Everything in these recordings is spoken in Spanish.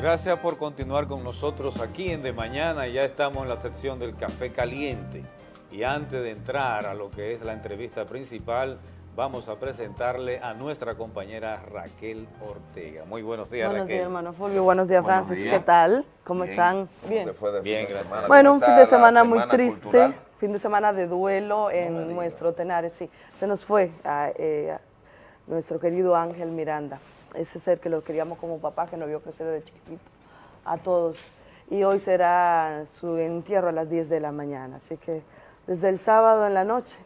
Gracias por continuar con nosotros aquí en De Mañana. Ya estamos en la sección del café caliente. Y antes de entrar a lo que es la entrevista principal, vamos a presentarle a nuestra compañera Raquel Ortega. Muy buenos días, buenos Raquel. días, hermano Fulvio. Buenos días, Buenos Francis. días. ¿Qué tal? ¿Cómo Bien. están? ¿Cómo Bien. fue de Bien, gracias. semana? Bueno, ¿Cómo un fin de semana muy semana triste, cultural? fin de semana de duelo en nuestro Tenares, sí. Se nos fue a, eh, a nuestro querido Ángel Miranda, ese ser que lo queríamos como papá, que nos vio crecer desde chiquitito, a todos. Y hoy será su entierro a las 10 de la mañana, así que desde el sábado en la noche,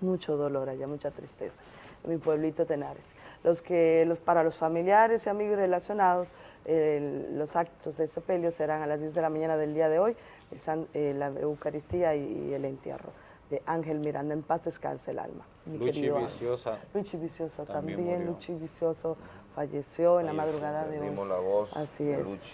mucho dolor allá, mucha tristeza en mi pueblito Tenares. Los que, los, para los familiares y amigos relacionados, los actos de sepelio serán a las 10 de la mañana del día de hoy, eh, la Eucaristía y el entierro de Ángel Miranda. En paz descanse el alma. mi Luchi. Viciosa. Luchi Vicioso también también. Luchi Vicioso falleció en la madrugada de hoy. Perdimos la voz Así de es. Luchi.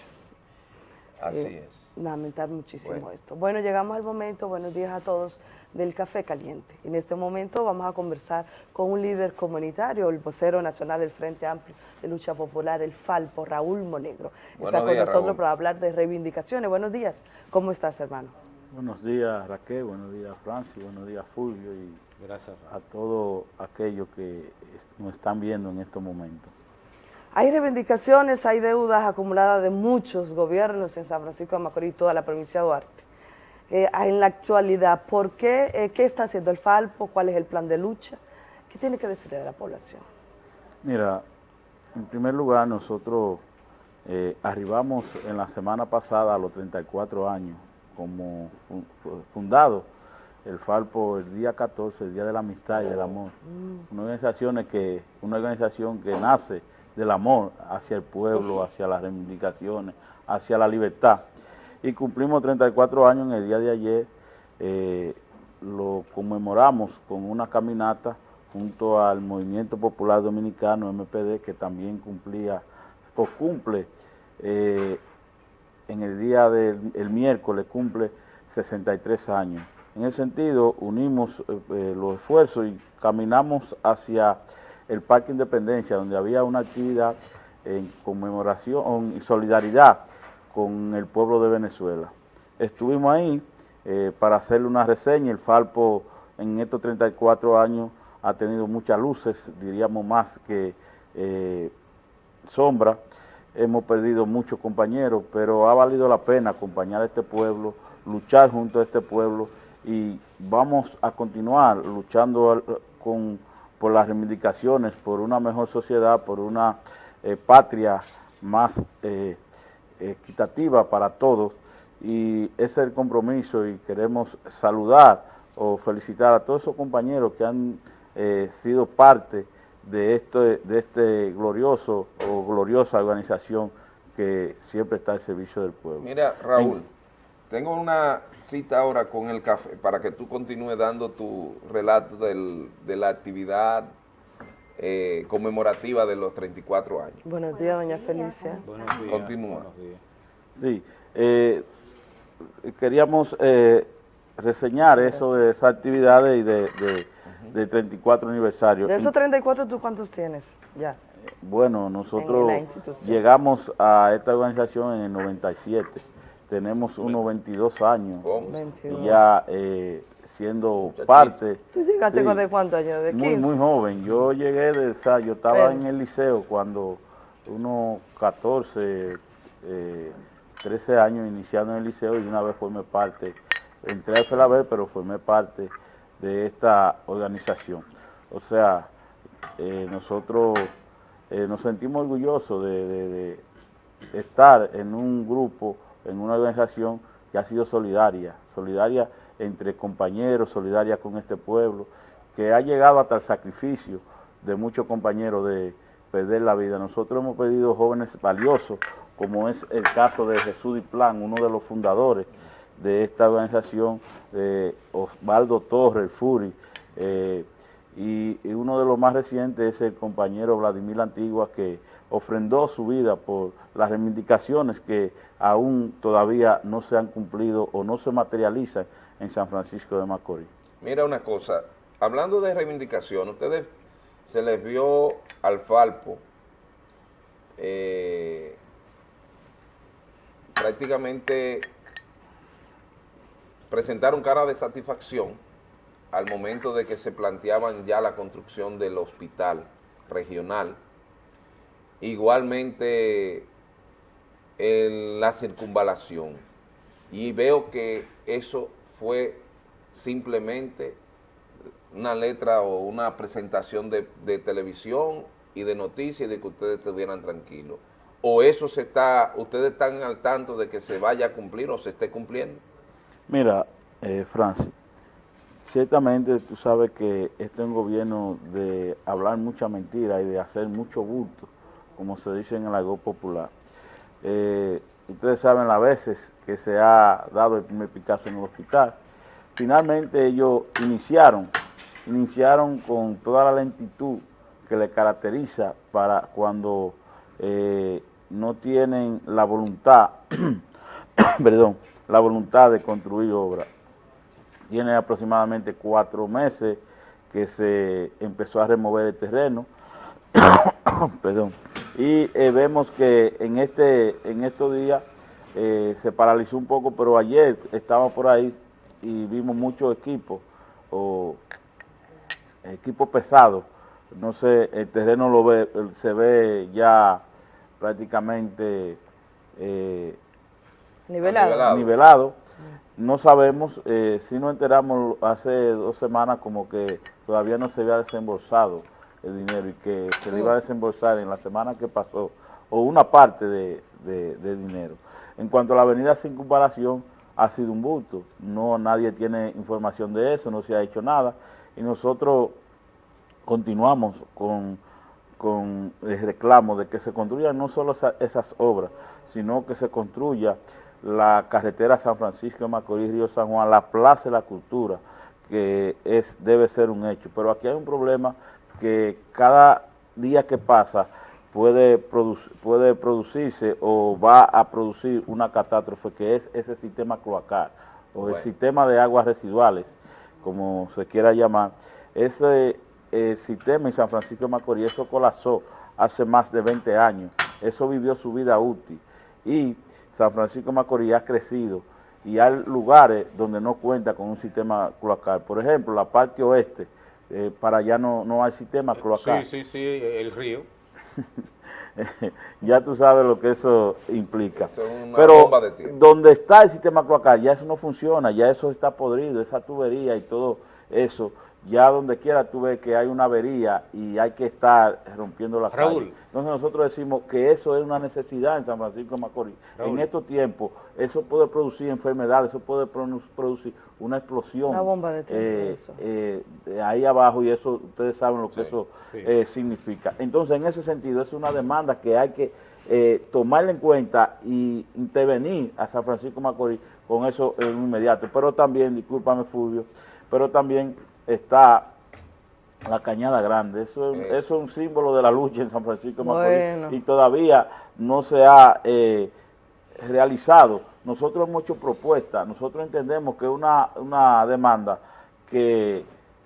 Así Eh, es. Lamentar muchísimo Bueno. esto. Bueno, llegamos al momento, buenos días a todos, del café caliente. En este momento vamos a conversar con un líder comunitario, el vocero nacional del Frente Amplio de Lucha Popular, el Falpo, Raúl Monegro. Está con nosotros Raúl. para hablar de reivindicaciones. Buenos días, ¿cómo estás, hermano? Buenos días Raquel, buenos días Francis, buenos días Fulvio y Gracias, a todos aquellos que nos están viendo en estos momentos. Hay reivindicaciones, hay deudas acumuladas de muchos gobiernos en San Francisco de Macorís, toda la provincia de Duarte. Eh, en la actualidad, ¿por qué? Eh, ¿Qué está haciendo el Falpo? ¿Cuál es el plan de lucha? ¿Qué tiene que decirle a la población? Mira, en primer lugar nosotros eh, arribamos en la semana pasada a los 34 años como fun- fu- fundado el Falpo el día 14, el Día de la Amistad y del Amor. Una organización que, una organización que nace del amor hacia el pueblo, hacia las reivindicaciones, hacia la libertad. Y cumplimos 34 años en el día de ayer, eh, lo conmemoramos con una caminata junto al Movimiento Popular Dominicano, MPD, que también cumplía, o cumple eh, en el día del el miércoles, cumple 63 años. En ese sentido, unimos eh, eh, los esfuerzos y caminamos hacia el Parque Independencia, donde había una actividad en conmemoración y solidaridad con el pueblo de Venezuela. Estuvimos ahí eh, para hacerle una reseña. El Falpo en estos 34 años ha tenido muchas luces, diríamos más que sombra. Hemos perdido muchos compañeros, pero ha valido la pena acompañar a este pueblo, luchar junto a este pueblo y vamos a continuar luchando con, por las reivindicaciones, por una mejor sociedad, por una eh, patria más eh, equitativa para todos. Y ese es el compromiso y queremos saludar o felicitar a todos esos compañeros que han eh, sido parte de este, de este glorioso o gloriosa organización que siempre está al servicio del pueblo. Mira, Raúl, tengo una cita ahora con el café para que tú continúes dando tu relato del- de la actividad eh, conmemorativa de los 34 años. Buenos días, doña Felicia. Buenos días. Continúa. buenos días. Sí, eh, queríamos eh, reseñar eso de esas actividades y de, de, de 34 aniversario. De esos 34, ¿tú cuántos tienes? Ya. Bueno, En nosotros llegamos a esta organización en el 97. Tenemos unos 22 años ¿Cómo? 22. ya eh, siendo parte. ¿Tú llegaste Sí. con de cuántos años? ¿De 15? Muy, muy joven. Yo llegué de, o sea, yo estaba Pero- en el liceo cuando unos 14, eh, 13 años iniciando en el liceo y una vez formé parte, entré al FELABER, pero formé parte de esta organización. O sea, eh, nosotros eh, nos sentimos orgullosos de, estar en un grupo, en una organización que ha sido solidaria, solidaria entre compañeros, solidaria con este pueblo, que ha llegado hasta el sacrificio de muchos compañeros de perder la vida. Nosotros hemos pedido jóvenes valiosos, como es el caso de Jesús Diplán, uno de los fundadores de esta organización, de Osvaldo Torres, Furi, eh, y, y uno de los más recientes es el compañero Vladimir Antigua, que ofrendó su vida por las reivindicaciones que aún todavía no se han cumplido o no se materializan en San Francisco de Macorís. Mira una cosa, hablando de reivindicación, ustedes se les vio al Falpo eh, prácticamente presentaron cara de satisfacción al momento de que se planteaban ya la construcción del hospital regional. Igualmente en la circunvalación. Y veo que eso fue simplemente una letra o una presentación de, televisión y de noticias de que ustedes estuvieran tranquilos. ¿O eso se está, ustedes están al tanto de que se vaya a cumplir o se esté cumpliendo? Mira, eh, Francis, ciertamente tú sabes que este es un gobierno de hablar mucha mentira y de hacer mucho bulto, como se dice en el algo popular. Eh, ustedes saben las veces que se ha dado el primer Picasso en el hospital. Finalmente ellos iniciaron, iniciaron con toda la lentitud que le caracteriza para cuando eh, no tienen la voluntad, perdón, la voluntad de construir obra. Tiene aproximadamente cuatro meses que se empezó a remover el terreno, perdón, y eh, vemos que en este en estos días eh, se paralizó un poco, pero ayer estábamos por ahí y vimos muchos equipos, o equipos pesados, no sé, el terreno lo ve, se ve ya prácticamente eh, nivelado. nivelado. No sabemos, eh, si nos enteramos hace dos semanas como que todavía no se había desembolsado el dinero y que se le iba a desembolsar en la semana que pasó, o una parte de, de dinero. En cuanto a la avenida Sin Comparación, ha sido un bulto, no nadie tiene información de eso, no se ha hecho nada, y nosotros continuamos con, con el reclamo de que se construyan no solo esas obras, sino que se construya la carretera San Francisco Macorís, Río San Juan, la Plaza de la Cultura, que es debe ser un hecho. Pero aquí hay un problema que cada día que pasa puede, puede producirse o va a producir una catástrofe, que es ese sistema cloacal, o el sistema de aguas residuales, como se quiera llamar. Ese el sistema en San Francisco de Macorís, eso colapsó hace más de 20 años, eso vivió su vida útil y San Francisco de Macorís ha crecido y hay lugares donde no cuenta con un sistema cloacal. Por ejemplo, la parte oeste, eh, para allá no, no hay sistema cloacal. Sí, sí, sí, el río. ya tú sabes lo que eso implica. Pero donde está el sistema cloacal, ya eso no funciona, ya eso está podrido, esa tubería y todo eso ya donde quiera tú ves que hay una avería y hay que estar rompiendo la Raúl. Entonces nosotros decimos que eso es una necesidad en San Francisco de Macorís. En estos tiempos eso puede producir enfermedades, eso puede producir una explosión. Una bomba de eh, eh, ahí abajo y eso ustedes saben lo que eso eh, significa. Entonces en ese sentido es una demanda que hay que eh, tomarla en cuenta y intervenir a San Francisco de Macorís con eso en inmediato. Pero también, discúlpame Fulvio, pero también está la Cañada Grande. Eso, es un símbolo de la lucha en San Francisco de Macorís y todavía no se ha eh, realizado. Nosotros hemos hecho propuestas, nosotros entendemos que es una, una demanda que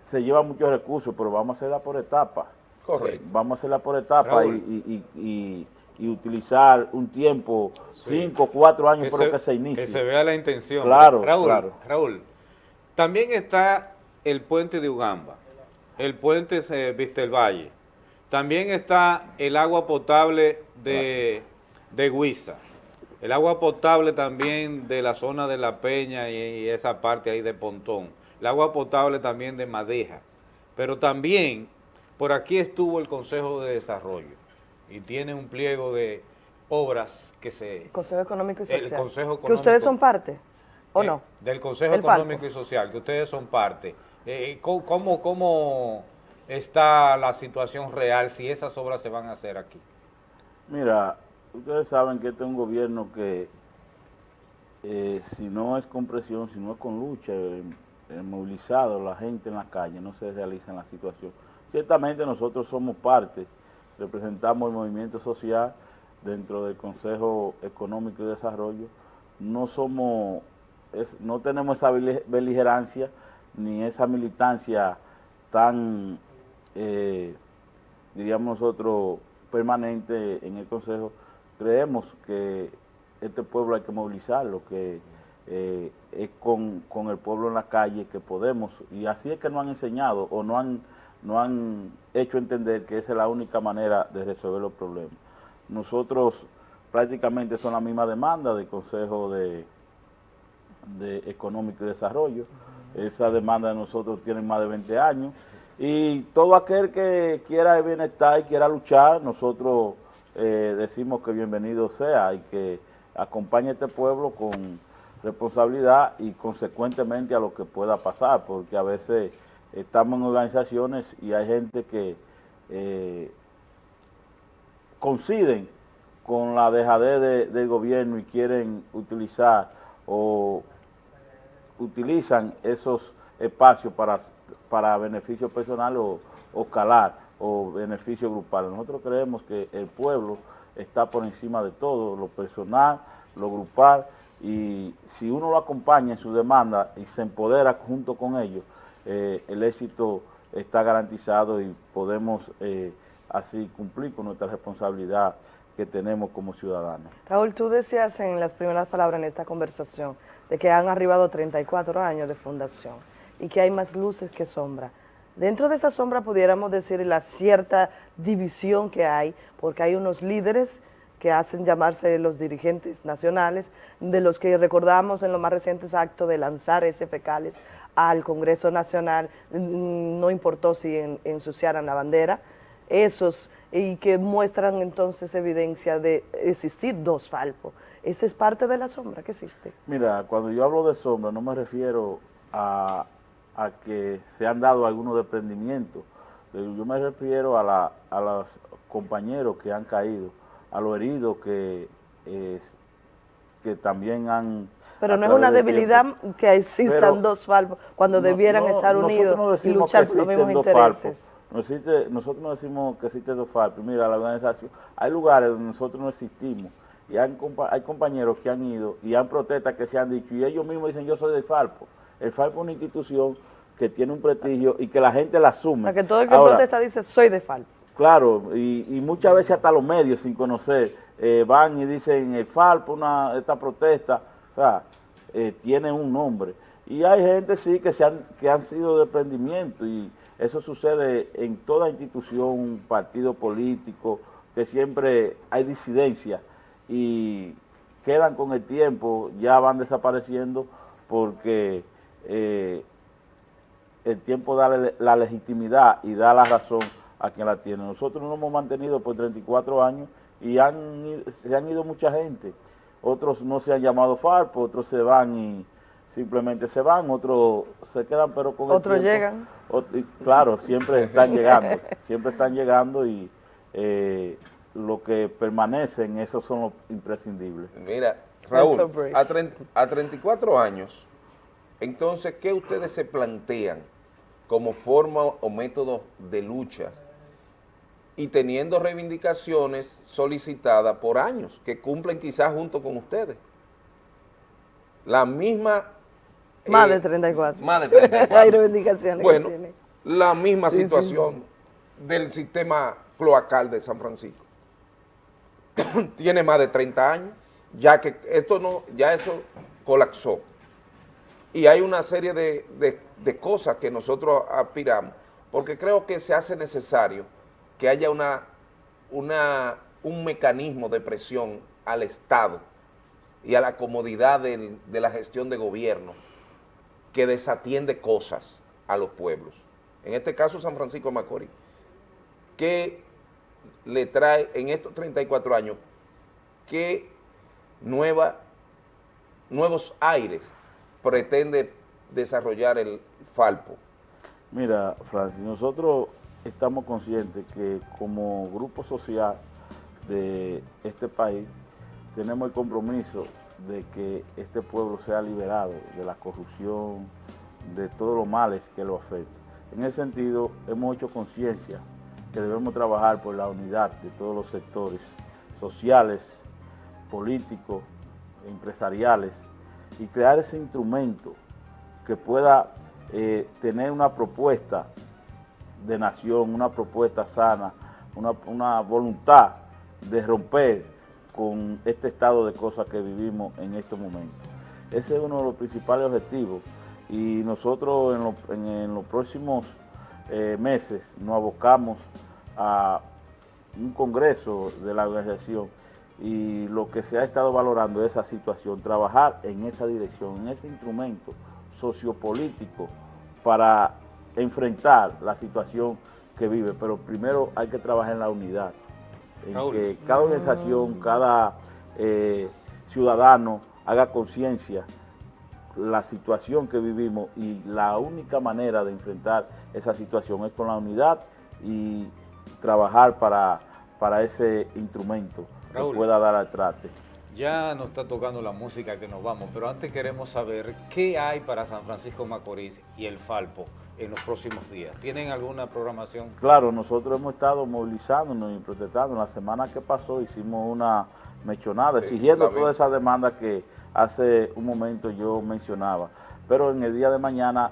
se lleva muchos recursos, pero vamos a hacerla por etapas. Correcto. Vamos a hacerla por etapas y, y, y, utilizar un tiempo, cinco, cuatro años por lo que se inicie. Que se vea la intención. Claro, Raúl, claro. Raúl, también está el puente de Ugamba, el puente eh, Vista el Valle, también está el agua potable de, de Huiza, el agua potable también de la zona de La Peña y, esa parte ahí de Pontón, el agua potable también de Madeja, pero también por aquí estuvo el Consejo de Desarrollo y tiene un pliego de obras que se... El Consejo Económico y Social. El Consejo Económico, ¿Que ustedes son parte o eh, no? Del Consejo Económico y Social, que ustedes son parte. Eh, ¿cómo, ¿Cómo está la situación real si esas obras se van a hacer aquí? Mira, ustedes saben que este es un gobierno que eh, si no es con presión, si no es con lucha, eh, movilizado la gente en la calle, no se realiza en la situación. Ciertamente nosotros somos parte, representamos el movimiento social dentro del Consejo Económico y Desarrollo, no somos, no tenemos esa beligerancia, ni esa militancia tan, eh, diríamos nosotros, permanente en el Consejo, creemos que este pueblo hay que movilizarlo, que eh, es con, el pueblo en la calle que podemos, y así es que nos han enseñado o no han, no han hecho entender que esa es la única manera de resolver los problemas. Nosotros prácticamente son la misma demanda del Consejo de, de Económico y Desarrollo, esa demanda de nosotros tiene más de 20 años, y todo aquel que quiera el bienestar y quiera luchar, nosotros eh, decimos que bienvenido sea y que acompañe a este pueblo con responsabilidad y consecuentemente a lo que pueda pasar, porque a veces estamos en organizaciones y hay gente que eh, coinciden con la dejadez del gobierno y quieren utilizar o utilizan esos espacios para, para beneficio personal o, o calar o beneficio grupal. Nosotros creemos que el pueblo está por encima de todo, lo personal, lo grupal, y si uno lo acompaña en su demanda y se empodera junto con ellos, eh, el éxito está garantizado y podemos eh, así cumplir con nuestra responsabilidad que tenemos como ciudadanos. Raúl, tú decías en las primeras palabras en esta conversación de que han arribado 34 años de fundación y que hay más luces que sombras. Dentro de esa sombra pudiéramos decir la cierta división que hay, porque hay unos líderes que hacen llamarse los dirigentes nacionales, de los que recordamos en los más recientes actos de lanzar ese fecales al Congreso Nacional, mm, no importó si ensuciaran la bandera, esos, y que muestran entonces evidencia de existir dos falpos. Esa es parte de la sombra que existe. Mira, cuando yo hablo de sombra no me refiero a, que se han dado algunos desprendimientos, yo me refiero a, a los compañeros que han caído, a los heridos que, que también han... Pero no es una debilidad que existan dos falpos cuando debieran estar unidos y luchar por los mismos intereses. Nosotros no decimos que existen dos falpos. Mira, la organización, hay lugares donde nosotros no existimos y hay, hay compañeros que han ido y han protestas que se han dicho y ellos mismos dicen yo soy del Falpo. El Falpo es una institución que tiene un prestigio y que la gente la asume. Para que todo el que protesta dice soy de Falpo. Claro, y, muchas veces hasta los medios sin conocer eh, van y dicen el Falpo, una, esta protesta, o sea, eh, tiene un nombre. Y hay gente sí que, se han, que han sido de prendimiento y eso sucede en toda institución, partido político, que siempre hay disidencia y quedan con el tiempo, ya van desapareciendo porque eh, el tiempo da la legitimidad y da la razón a quien la tiene. Nosotros nos hemos mantenido por 34 años y han, se han ido mucha gente. Otros no se han llamado FARPO, otros se van y simplemente se van, otros se quedan pero con Otros llegan. claro, siempre están llegando, siempre están llegando y eh, lo que permanecen, esos son los imprescindibles. Mira, Raúl, a, a 34 años, entonces, ¿qué ustedes se plantean como forma o método de lucha y teniendo reivindicaciones solicitadas por años, que cumplen quizás junto con ustedes. La misma... Más de 34. Eh, más de 34. Hay reivindicaciones Bueno, la misma situación del sistema cloacal de San Francisco. Tiene más de 30 años, ya que esto no, ya eso colapsó. Y hay una serie de, de cosas que nosotros aspiramos, porque creo que se hace necesario que haya una, una, un mecanismo de presión al Estado y a la comodidad de la gestión de gobierno que desatiende cosas a los pueblos. En este caso San Francisco de Macorís, que le trae en estos 34 años, qué nueva, nuevos aires pretende desarrollar el Falpo. Mira, Francis, nosotros estamos conscientes que como grupo social de este país tenemos el compromiso de que este pueblo sea liberado de la corrupción, de todos los males que lo afectan. En ese sentido, hemos hecho conciencia que debemos trabajar por la unidad de todos los sectores sociales, políticos, empresariales, y crear ese instrumento que pueda eh, tener una propuesta de nación, una propuesta sana, una, voluntad de romper con este estado de cosas que vivimos en estos momentos. Ese es uno de los principales objetivos y nosotros en, los próximos eh, meses nos abocamos a un congreso de la organización y lo que se ha estado valorando es esa situación, trabajar en esa dirección, en ese instrumento sociopolítico para enfrentar la situación que vive, pero primero hay que trabajar en la unidad, en que cada organización, cada eh, ciudadano haga conciencia la situación que vivimos y la única manera de enfrentar esa situación es con la unidad y trabajar para, para ese instrumento que pueda dar al trate. Ya nos está tocando la música que nos vamos, pero antes queremos saber qué hay para San Francisco Macorís y el Falpo en los próximos días. ¿Tienen alguna programación? Claro, nosotros hemos estado movilizándonos y protestando. La semana que pasó hicimos una mechonada, exigiendo todas esas demandas que hace un momento yo mencionaba. Pero en el día de mañana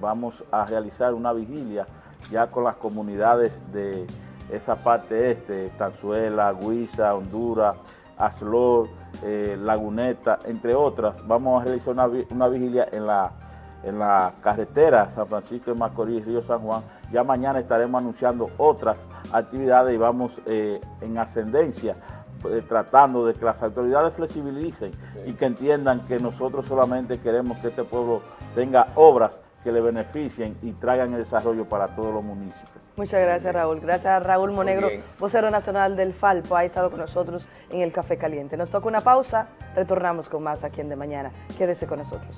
vamos a realizar una vigilia ya con las comunidades de esa parte este, Tanzuela, Guisa, Honduras, Aslor, eh, Laguneta, entre otras. Vamos a realizar una, vigilia en la, en la carretera San Francisco de Macorís, Río San Juan. Ya mañana estaremos anunciando otras actividades y vamos eh, en ascendencia eh, tratando de que las autoridades flexibilicen y que entiendan que nosotros solamente queremos que este pueblo tenga obras que le beneficien y traigan el desarrollo para todos los municipios. Muchas gracias Raúl. Gracias a Raúl Monegro, vocero nacional del Falpo, ha estado con nosotros en el Café Caliente. Nos toca una pausa, retornamos con más aquí en De Mañana. Quédese con nosotros.